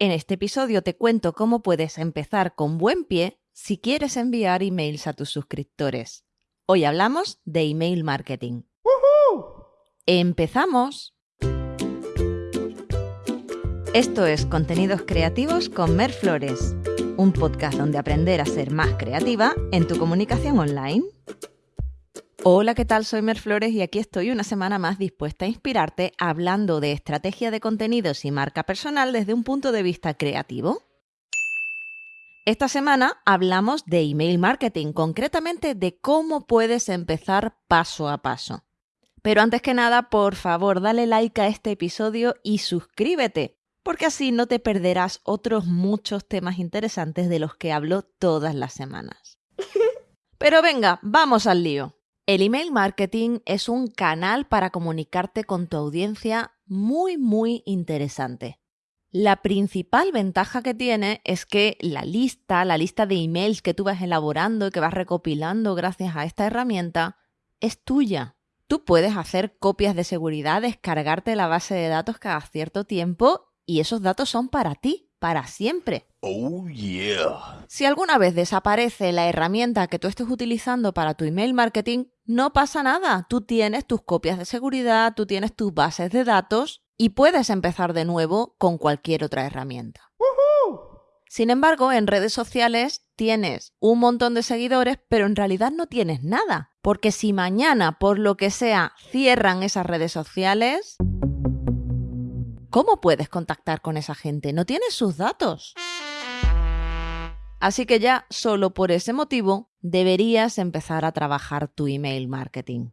En este episodio te cuento cómo puedes empezar con buen pie si quieres enviar emails a tus suscriptores. Hoy hablamos de email marketing. ¡Empezamos! Esto es Contenidos Creativos con Mer Flores, un podcast donde aprender a ser más creativa en tu comunicación online. Hola, ¿qué tal? Soy Mer Flores y aquí estoy una semana más dispuesta a inspirarte hablando de estrategia de contenidos y marca personal desde un punto de vista creativo. Esta semana hablamos de email marketing, concretamente de cómo puedes empezar paso a paso. Pero antes que nada, por favor, dale like a este episodio y suscríbete, porque así no te perderás otros muchos temas interesantes de los que hablo todas las semanas. Pero venga, vamos al lío. El email marketing es un canal para comunicarte con tu audiencia muy, muy interesante. La principal ventaja que tiene es que la lista, la lista de emails que tú vas elaborando y que vas recopilando gracias a esta herramienta, es tuya. Tú puedes hacer copias de seguridad, descargarte la base de datos cada cierto tiempo y esos datos son para ti para siempre. Oh, yeah. Si alguna vez desaparece la herramienta que tú estés utilizando para tu email marketing, no pasa nada. Tú tienes tus copias de seguridad, tú tienes tus bases de datos y puedes empezar de nuevo con cualquier otra herramienta. Sin embargo, en redes sociales tienes un montón de seguidores, pero en realidad no tienes nada. Porque si mañana, por lo que sea, cierran esas redes sociales, ¿Cómo puedes contactar con esa gente? No tienes sus datos. Así que ya solo por ese motivo deberías empezar a trabajar tu email marketing.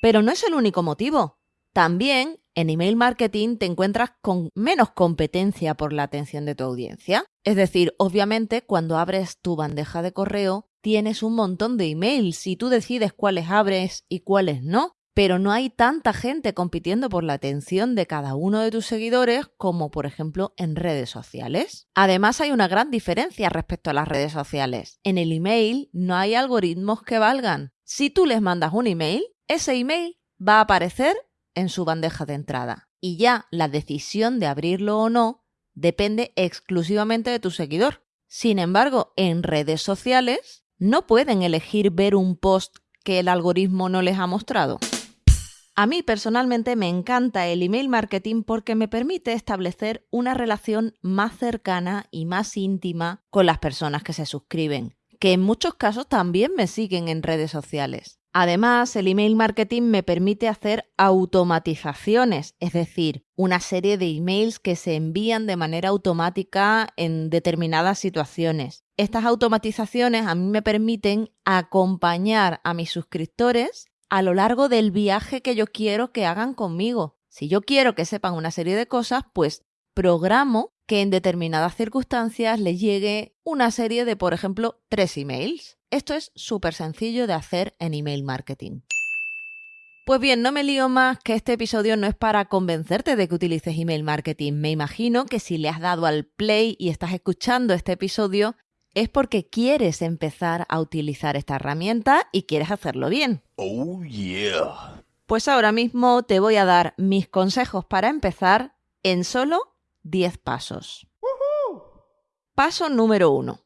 Pero no es el único motivo. También en email marketing te encuentras con menos competencia por la atención de tu audiencia. Es decir, obviamente cuando abres tu bandeja de correo tienes un montón de emails y tú decides cuáles abres y cuáles no pero no hay tanta gente compitiendo por la atención de cada uno de tus seguidores como por ejemplo en redes sociales. Además hay una gran diferencia respecto a las redes sociales. En el email no hay algoritmos que valgan. Si tú les mandas un email, ese email va a aparecer en su bandeja de entrada y ya la decisión de abrirlo o no depende exclusivamente de tu seguidor. Sin embargo, en redes sociales no pueden elegir ver un post que el algoritmo no les ha mostrado. A mí personalmente me encanta el email marketing porque me permite establecer una relación más cercana y más íntima con las personas que se suscriben, que en muchos casos también me siguen en redes sociales. Además, el email marketing me permite hacer automatizaciones, es decir, una serie de emails que se envían de manera automática en determinadas situaciones. Estas automatizaciones a mí me permiten acompañar a mis suscriptores a lo largo del viaje que yo quiero que hagan conmigo. Si yo quiero que sepan una serie de cosas, pues programo que en determinadas circunstancias les llegue una serie de, por ejemplo, tres emails. Esto es súper sencillo de hacer en email marketing. Pues bien, no me lío más que este episodio no es para convencerte de que utilices email marketing. Me imagino que si le has dado al play y estás escuchando este episodio, es porque quieres empezar a utilizar esta herramienta y quieres hacerlo bien. Oh, yeah. Pues ahora mismo te voy a dar mis consejos para empezar en solo 10 pasos. Paso número 1.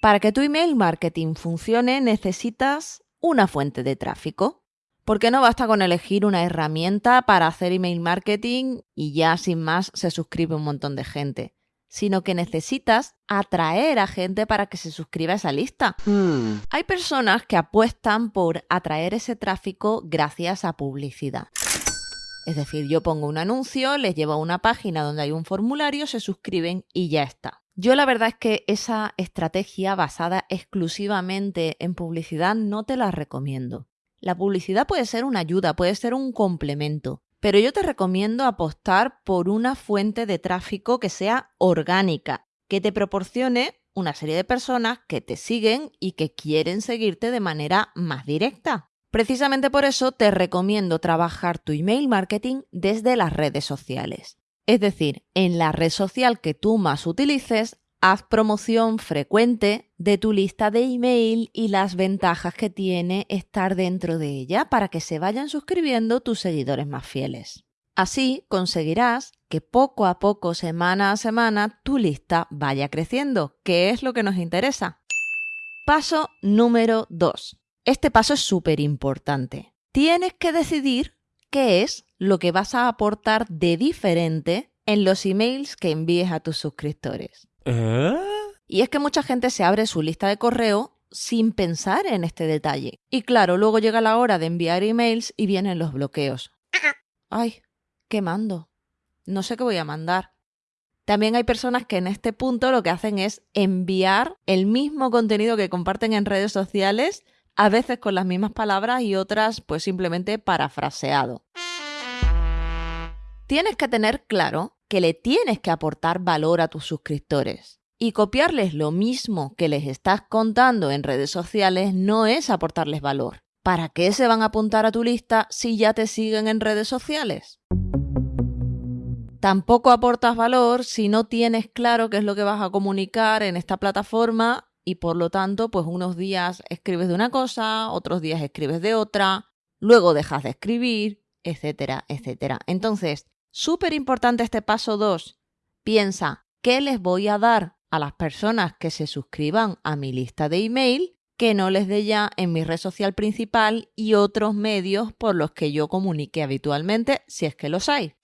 Para que tu email marketing funcione necesitas una fuente de tráfico. Porque no basta con elegir una herramienta para hacer email marketing y ya sin más se suscribe un montón de gente sino que necesitas atraer a gente para que se suscriba a esa lista. Hmm. Hay personas que apuestan por atraer ese tráfico gracias a publicidad. Es decir, yo pongo un anuncio, les llevo a una página donde hay un formulario, se suscriben y ya está. Yo la verdad es que esa estrategia basada exclusivamente en publicidad no te la recomiendo. La publicidad puede ser una ayuda, puede ser un complemento, pero yo te recomiendo apostar por una fuente de tráfico que sea orgánica, que te proporcione una serie de personas que te siguen y que quieren seguirte de manera más directa. Precisamente por eso te recomiendo trabajar tu email marketing desde las redes sociales. Es decir, en la red social que tú más utilices, Haz promoción frecuente de tu lista de email y las ventajas que tiene estar dentro de ella para que se vayan suscribiendo tus seguidores más fieles. Así conseguirás que poco a poco, semana a semana, tu lista vaya creciendo, que es lo que nos interesa. Paso número 2. Este paso es súper importante. Tienes que decidir qué es lo que vas a aportar de diferente en los emails que envíes a tus suscriptores. ¿Eh? Y es que mucha gente se abre su lista de correo sin pensar en este detalle. Y claro, luego llega la hora de enviar emails y vienen los bloqueos. Ay, ¿qué mando? No sé qué voy a mandar. También hay personas que en este punto lo que hacen es enviar el mismo contenido que comparten en redes sociales, a veces con las mismas palabras y otras pues simplemente parafraseado. Tienes que tener claro que le tienes que aportar valor a tus suscriptores. Y copiarles lo mismo que les estás contando en redes sociales no es aportarles valor. ¿Para qué se van a apuntar a tu lista si ya te siguen en redes sociales? Tampoco aportas valor si no tienes claro qué es lo que vas a comunicar en esta plataforma y por lo tanto, pues unos días escribes de una cosa, otros días escribes de otra, luego dejas de escribir, etcétera, etcétera. Entonces, súper importante este paso 2. Piensa, ¿qué les voy a dar a las personas que se suscriban a mi lista de email que no les dé ya en mi red social principal y otros medios por los que yo comunique habitualmente, si es que los hay?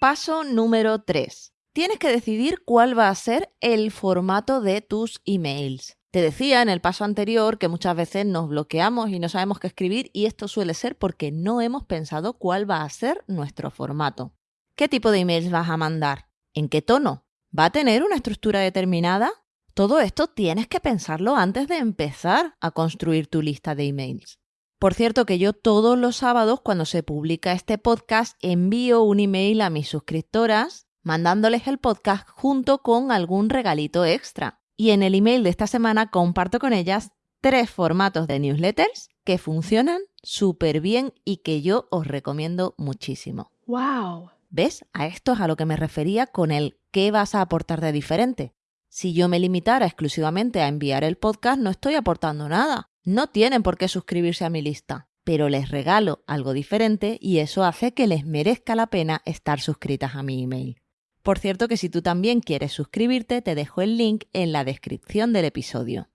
Paso número 3. Tienes que decidir cuál va a ser el formato de tus emails. Te decía en el paso anterior que muchas veces nos bloqueamos y no sabemos qué escribir y esto suele ser porque no hemos pensado cuál va a ser nuestro formato. ¿Qué tipo de emails vas a mandar? ¿En qué tono? ¿Va a tener una estructura determinada? Todo esto tienes que pensarlo antes de empezar a construir tu lista de emails. Por cierto que yo todos los sábados cuando se publica este podcast envío un email a mis suscriptoras mandándoles el podcast junto con algún regalito extra. Y en el email de esta semana comparto con ellas tres formatos de newsletters que funcionan súper bien y que yo os recomiendo muchísimo. ¡Wow! ¿Ves? A esto es a lo que me refería con el qué vas a aportar de diferente. Si yo me limitara exclusivamente a enviar el podcast, no estoy aportando nada. No tienen por qué suscribirse a mi lista, pero les regalo algo diferente y eso hace que les merezca la pena estar suscritas a mi email. Por cierto que si tú también quieres suscribirte, te dejo el link en la descripción del episodio.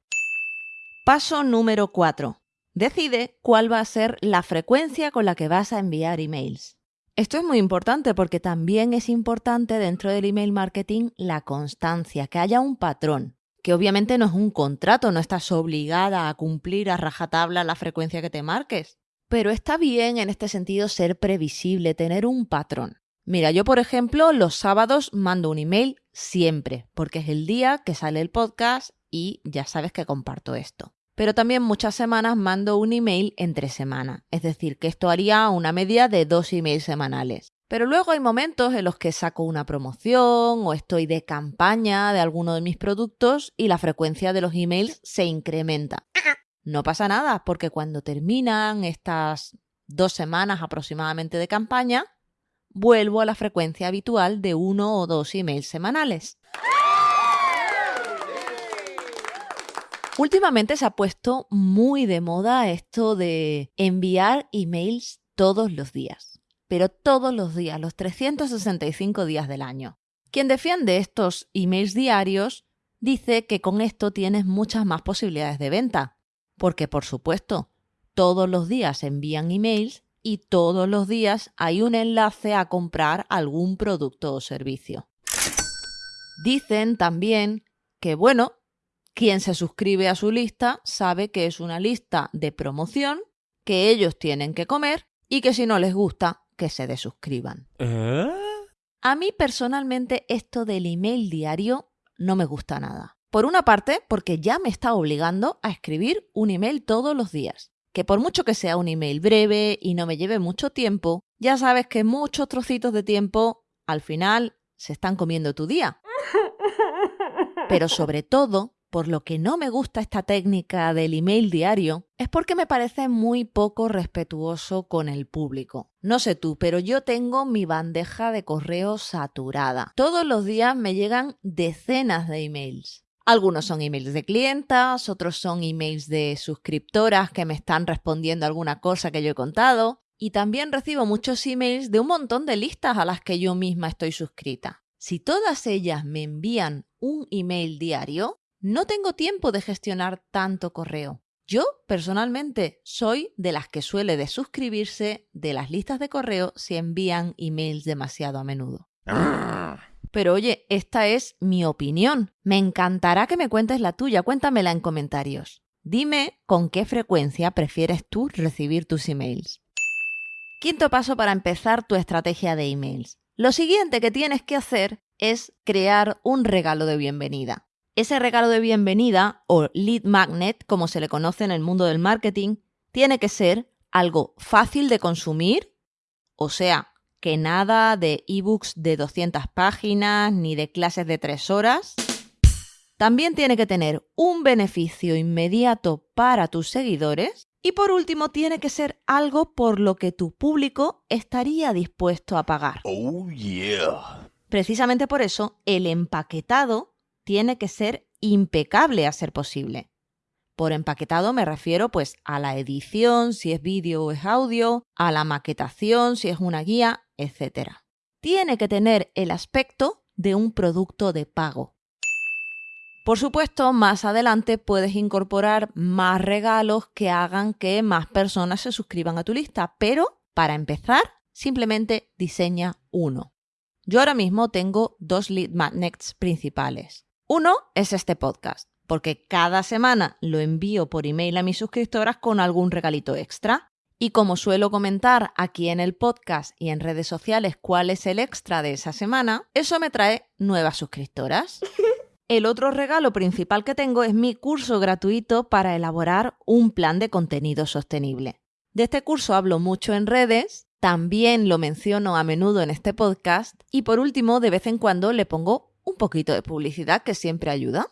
Paso número 4. Decide cuál va a ser la frecuencia con la que vas a enviar emails. Esto es muy importante porque también es importante dentro del email marketing la constancia, que haya un patrón que obviamente no es un contrato, no estás obligada a cumplir a rajatabla la frecuencia que te marques. Pero está bien en este sentido ser previsible, tener un patrón. Mira, yo por ejemplo los sábados mando un email siempre, porque es el día que sale el podcast y ya sabes que comparto esto. Pero también muchas semanas mando un email entre semana, es decir, que esto haría una media de dos emails semanales. Pero luego hay momentos en los que saco una promoción o estoy de campaña de alguno de mis productos y la frecuencia de los emails se incrementa. No pasa nada, porque cuando terminan estas dos semanas aproximadamente de campaña, vuelvo a la frecuencia habitual de uno o dos emails semanales. Últimamente se ha puesto muy de moda esto de enviar emails todos los días pero todos los días, los 365 días del año. Quien defiende estos emails diarios dice que con esto tienes muchas más posibilidades de venta, porque por supuesto, todos los días envían emails y todos los días hay un enlace a comprar algún producto o servicio. Dicen también que, bueno, quien se suscribe a su lista sabe que es una lista de promoción, que ellos tienen que comer y que si no les gusta, que se desuscriban. ¿Eh? A mí personalmente esto del email diario no me gusta nada. Por una parte, porque ya me está obligando a escribir un email todos los días. Que por mucho que sea un email breve y no me lleve mucho tiempo, ya sabes que muchos trocitos de tiempo al final se están comiendo tu día. Pero sobre todo, por lo que no me gusta esta técnica del email diario es porque me parece muy poco respetuoso con el público. No sé tú, pero yo tengo mi bandeja de correo saturada. Todos los días me llegan decenas de emails. Algunos son emails de clientas, otros son emails de suscriptoras que me están respondiendo alguna cosa que yo he contado, y también recibo muchos emails de un montón de listas a las que yo misma estoy suscrita. Si todas ellas me envían un email diario, no tengo tiempo de gestionar tanto correo. Yo, personalmente, soy de las que suele desuscribirse de las listas de correo si envían emails demasiado a menudo. Pero oye, esta es mi opinión. Me encantará que me cuentes la tuya. Cuéntamela en comentarios. Dime con qué frecuencia prefieres tú recibir tus emails. Quinto paso para empezar tu estrategia de emails. Lo siguiente que tienes que hacer es crear un regalo de bienvenida. Ese regalo de bienvenida, o lead magnet, como se le conoce en el mundo del marketing, tiene que ser algo fácil de consumir, o sea, que nada de ebooks de 200 páginas ni de clases de 3 horas. También tiene que tener un beneficio inmediato para tus seguidores. Y por último, tiene que ser algo por lo que tu público estaría dispuesto a pagar. Oh yeah. Precisamente por eso, el empaquetado tiene que ser impecable a ser posible. Por empaquetado me refiero pues a la edición, si es vídeo o es audio, a la maquetación, si es una guía, etc. Tiene que tener el aspecto de un producto de pago. Por supuesto, más adelante puedes incorporar más regalos que hagan que más personas se suscriban a tu lista, pero para empezar, simplemente diseña uno. Yo ahora mismo tengo dos lead magnets principales. Uno es este podcast porque cada semana lo envío por email a mis suscriptoras con algún regalito extra. Y como suelo comentar aquí en el podcast y en redes sociales cuál es el extra de esa semana, eso me trae nuevas suscriptoras. El otro regalo principal que tengo es mi curso gratuito para elaborar un plan de contenido sostenible. De este curso hablo mucho en redes, también lo menciono a menudo en este podcast y por último de vez en cuando le pongo un poquito de publicidad que siempre ayuda.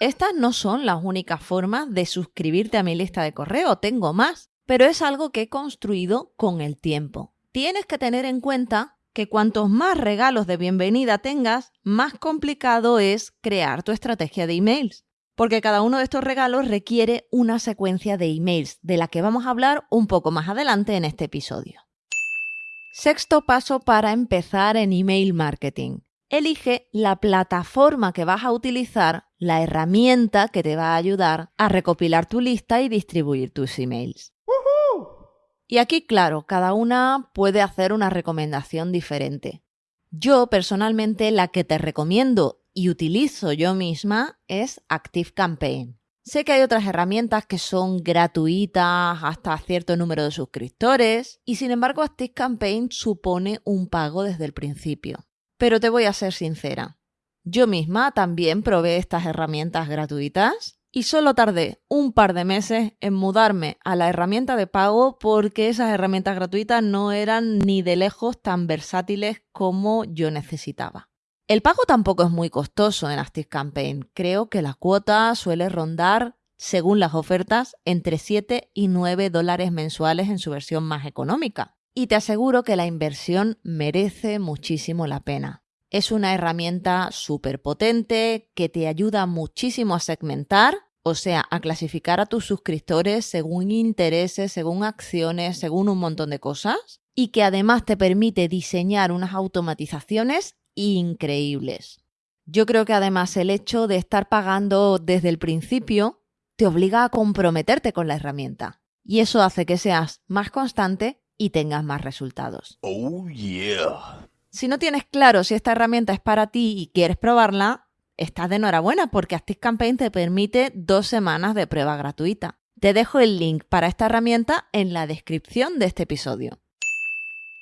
Estas no son las únicas formas de suscribirte a mi lista de correo, tengo más, pero es algo que he construido con el tiempo. Tienes que tener en cuenta que cuantos más regalos de bienvenida tengas, más complicado es crear tu estrategia de emails. Porque cada uno de estos regalos requiere una secuencia de emails, de la que vamos a hablar un poco más adelante en este episodio. Sexto paso para empezar en email marketing. Elige la plataforma que vas a utilizar la herramienta que te va a ayudar a recopilar tu lista y distribuir tus emails. Y aquí, claro, cada una puede hacer una recomendación diferente. Yo personalmente la que te recomiendo y utilizo yo misma es ActiveCampaign. Sé que hay otras herramientas que son gratuitas hasta cierto número de suscriptores y sin embargo ActiveCampaign supone un pago desde el principio. Pero te voy a ser sincera, yo misma también probé estas herramientas gratuitas y solo tardé un par de meses en mudarme a la herramienta de pago porque esas herramientas gratuitas no eran ni de lejos tan versátiles como yo necesitaba. El pago tampoco es muy costoso en ActiveCampaign. Creo que la cuota suele rondar, según las ofertas, entre 7 y 9 dólares mensuales en su versión más económica. Y te aseguro que la inversión merece muchísimo la pena. Es una herramienta súper potente que te ayuda muchísimo a segmentar, o sea, a clasificar a tus suscriptores según intereses, según acciones, según un montón de cosas, y que además te permite diseñar unas automatizaciones increíbles. Yo creo que además el hecho de estar pagando desde el principio te obliga a comprometerte con la herramienta. Y eso hace que seas más constante y tengas más resultados. Oh yeah. Si no tienes claro si esta herramienta es para ti y quieres probarla, estás de enhorabuena porque ActiveCampaign te permite dos semanas de prueba gratuita. Te dejo el link para esta herramienta en la descripción de este episodio.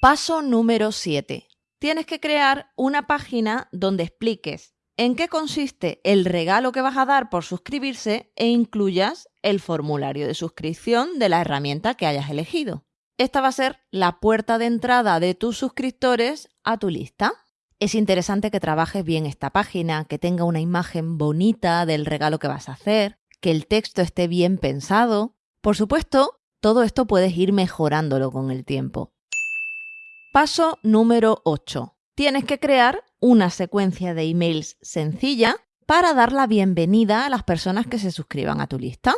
Paso número 7. Tienes que crear una página donde expliques en qué consiste el regalo que vas a dar por suscribirse e incluyas el formulario de suscripción de la herramienta que hayas elegido. Esta va a ser la puerta de entrada de tus suscriptores a tu lista. Es interesante que trabajes bien esta página, que tenga una imagen bonita del regalo que vas a hacer, que el texto esté bien pensado. Por supuesto, todo esto puedes ir mejorándolo con el tiempo. Paso número 8. Tienes que crear una secuencia de emails sencilla para dar la bienvenida a las personas que se suscriban a tu lista.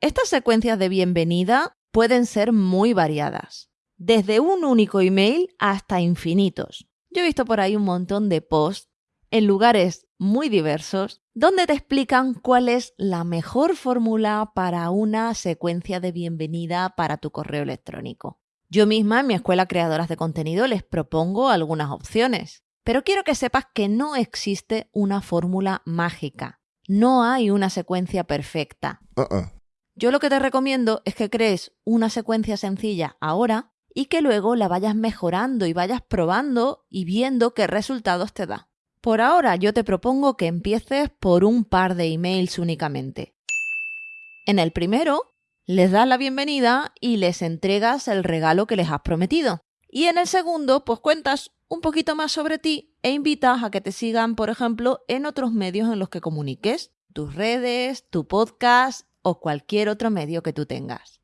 Estas secuencias de bienvenida pueden ser muy variadas, desde un único email hasta infinitos. Yo he visto por ahí un montón de posts en lugares muy diversos donde te explican cuál es la mejor fórmula para una secuencia de bienvenida para tu correo electrónico. Yo misma en mi escuela Creadoras de Contenido les propongo algunas opciones, pero quiero que sepas que no existe una fórmula mágica. No hay una secuencia perfecta. Uh-uh. Yo lo que te recomiendo es que crees una secuencia sencilla ahora y que luego la vayas mejorando y vayas probando y viendo qué resultados te da. Por ahora yo te propongo que empieces por un par de emails únicamente. En el primero, les das la bienvenida y les entregas el regalo que les has prometido. Y en el segundo, pues cuentas un poquito más sobre ti e invitas a que te sigan, por ejemplo, en otros medios en los que comuniques, tus redes, tu podcast o cualquier otro medio que tú tengas.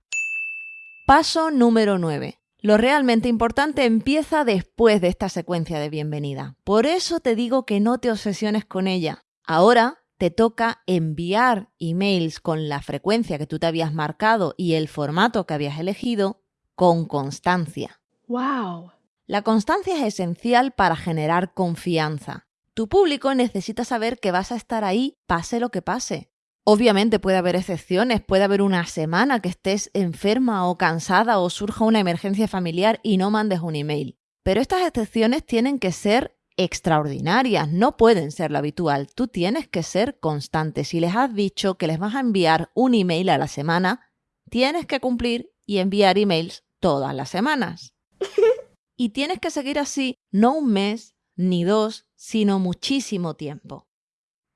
Paso número 9. Lo realmente importante empieza después de esta secuencia de bienvenida. Por eso te digo que no te obsesiones con ella. Ahora te toca enviar emails con la frecuencia que tú te habías marcado y el formato que habías elegido con constancia. Wow. La constancia es esencial para generar confianza. Tu público necesita saber que vas a estar ahí pase lo que pase. Obviamente puede haber excepciones, puede haber una semana que estés enferma o cansada o surja una emergencia familiar y no mandes un email. Pero estas excepciones tienen que ser extraordinarias, no pueden ser lo habitual. Tú tienes que ser constante. Si les has dicho que les vas a enviar un email a la semana, tienes que cumplir y enviar emails todas las semanas. y tienes que seguir así no un mes ni dos, sino muchísimo tiempo.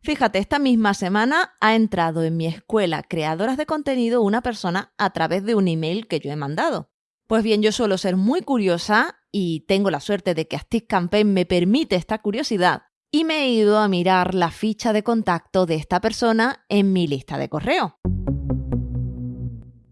Fíjate, esta misma semana ha entrado en mi escuela Creadoras de Contenido una persona a través de un email que yo he mandado. Pues bien, yo suelo ser muy curiosa y tengo la suerte de que Active Campaign me permite esta curiosidad y me he ido a mirar la ficha de contacto de esta persona en mi lista de correo.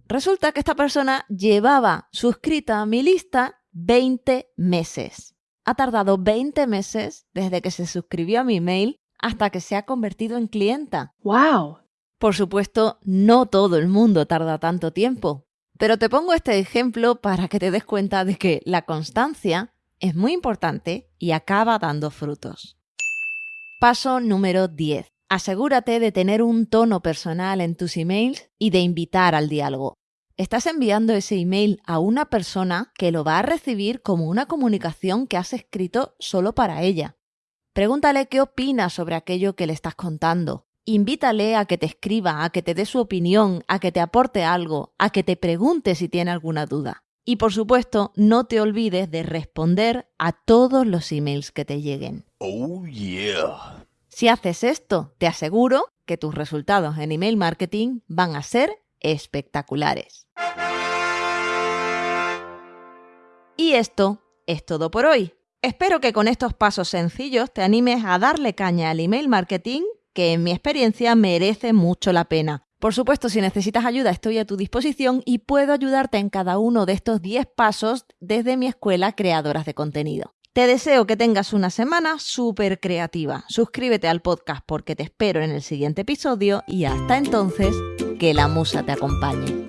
Resulta que esta persona llevaba suscrita a mi lista 20 meses. Ha tardado 20 meses desde que se suscribió a mi email hasta que se ha convertido en clienta. Wow. Por supuesto, no todo el mundo tarda tanto tiempo, pero te pongo este ejemplo para que te des cuenta de que la constancia es muy importante y acaba dando frutos. Paso número 10. Asegúrate de tener un tono personal en tus emails y de invitar al diálogo. Estás enviando ese email a una persona que lo va a recibir como una comunicación que has escrito solo para ella. Pregúntale qué opina sobre aquello que le estás contando. Invítale a que te escriba, a que te dé su opinión, a que te aporte algo, a que te pregunte si tiene alguna duda. Y por supuesto, no te olvides de responder a todos los emails que te lleguen. Oh yeah. Si haces esto, te aseguro que tus resultados en email marketing van a ser espectaculares. Y esto es todo por hoy. Espero que con estos pasos sencillos te animes a darle caña al email marketing, que en mi experiencia merece mucho la pena. Por supuesto, si necesitas ayuda, estoy a tu disposición y puedo ayudarte en cada uno de estos 10 pasos desde mi escuela Creadoras de Contenido. Te deseo que tengas una semana súper creativa. Suscríbete al podcast porque te espero en el siguiente episodio y hasta entonces, que la musa te acompañe.